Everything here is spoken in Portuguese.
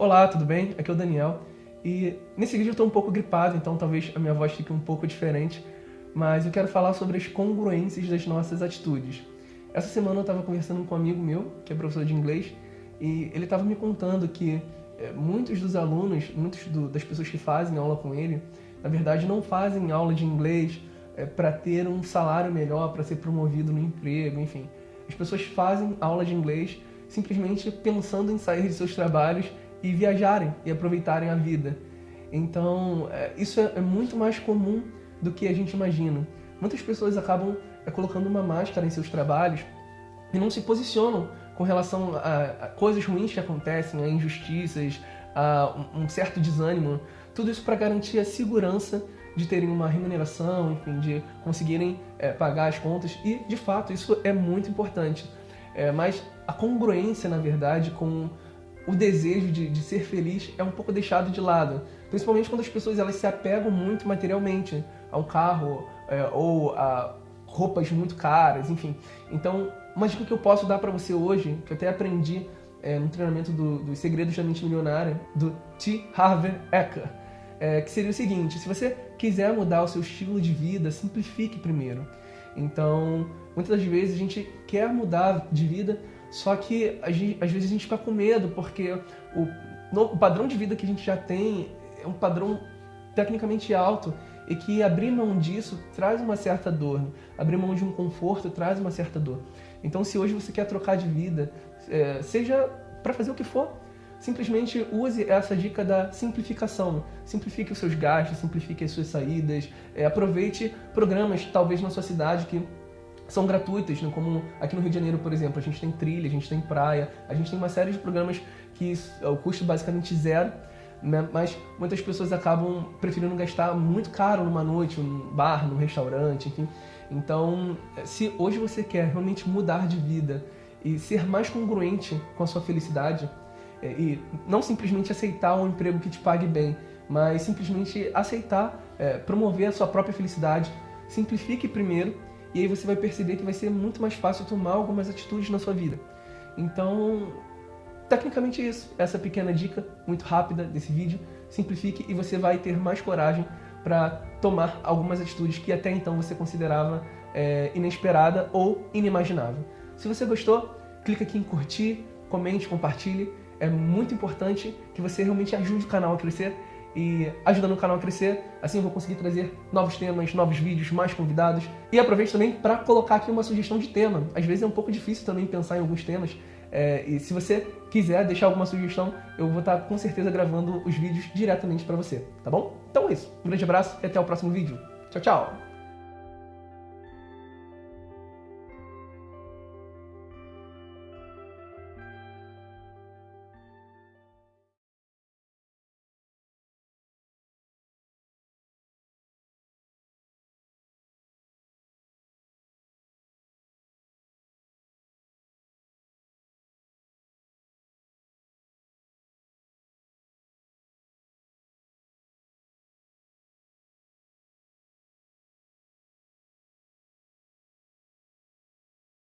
Olá, tudo bem? Aqui é o Daniel e nesse vídeo eu estou um pouco gripado, então talvez a minha voz fique um pouco diferente, mas eu quero falar sobre as congruências das nossas atitudes. Essa semana eu estava conversando com um amigo meu, que é professor de inglês, e ele estava me contando que é, muitos dos alunos, muitas das pessoas que fazem aula com ele, na verdade não fazem aula de inglês é, para ter um salário melhor, para ser promovido no emprego, enfim. As pessoas fazem aula de inglês simplesmente pensando em sair de seus trabalhos e viajarem e aproveitarem a vida. Então, é, isso é, é muito mais comum do que a gente imagina. Muitas pessoas acabam é, colocando uma máscara em seus trabalhos e não se posicionam com relação a, coisas ruins que acontecem, a injustiças, a um, um certo desânimo. Tudo isso para garantir a segurança de terem uma remuneração, enfim, de conseguirem é, pagar as contas. E, de fato, isso é muito importante. É, mas a congruência, na verdade, com o desejo de, de, ser feliz é um pouco deixado de lado. Principalmente quando as pessoas elas se apegam muito materialmente a um carro é, ou a roupas muito caras, enfim. Então, uma dica que eu posso dar para você hoje, que eu até aprendi é, no treinamento do, dos Segredos da Mente Milionária, do T. Harvey Eker, é, que seria o seguinte, se você quiser mudar o seu estilo de vida, simplifique primeiro. Então, muitas das vezes a gente quer mudar de vida, só que gente, às vezes a gente fica com medo, porque o, no, o padrão de vida que a gente já tem é um padrão tecnicamente alto e que abrir mão disso traz uma certa dor. Abrir mão de um conforto traz uma certa dor. Então, se hoje você quer trocar de vida, é, seja para fazer o que for, simplesmente use essa dica da simplificação. Simplifique os seus gastos, simplifique as suas saídas, é, aproveite programas, talvez na sua cidade, que são gratuitas, né? como aqui no Rio de Janeiro, por exemplo, a gente tem trilha, a gente tem praia, a gente tem uma série de programas que o custo basicamente zero, né? mas muitas pessoas acabam preferindo gastar muito caro numa noite, num bar, num restaurante, enfim. Então, se hoje você quer realmente mudar de vida e ser mais congruente com a sua felicidade, é, e não simplesmente aceitar um emprego que te pague bem, mas simplesmente aceitar, é, promover a sua própria felicidade, simplifique primeiro e aí você vai perceber que vai ser muito mais fácil tomar algumas atitudes na sua vida. Então, tecnicamente é isso. Essa pequena dica, muito rápida desse vídeo, simplifique e você vai ter mais coragem para tomar algumas atitudes que até então você considerava é, inesperada ou inimaginável. Se você gostou, clica aqui em curtir, comente, compartilhe. É muito importante que você realmente ajude o canal a crescer e ajudando o canal a crescer. Assim eu vou conseguir trazer novos temas, novos vídeos, mais convidados. E aproveito também para colocar aqui uma sugestão de tema. Às vezes é um pouco difícil também pensar em alguns temas. É, e se você quiser deixar alguma sugestão, eu vou estar com certeza gravando os vídeos diretamente para você, tá bom? Então é isso. Um grande abraço e até o próximo vídeo. Tchau, tchau!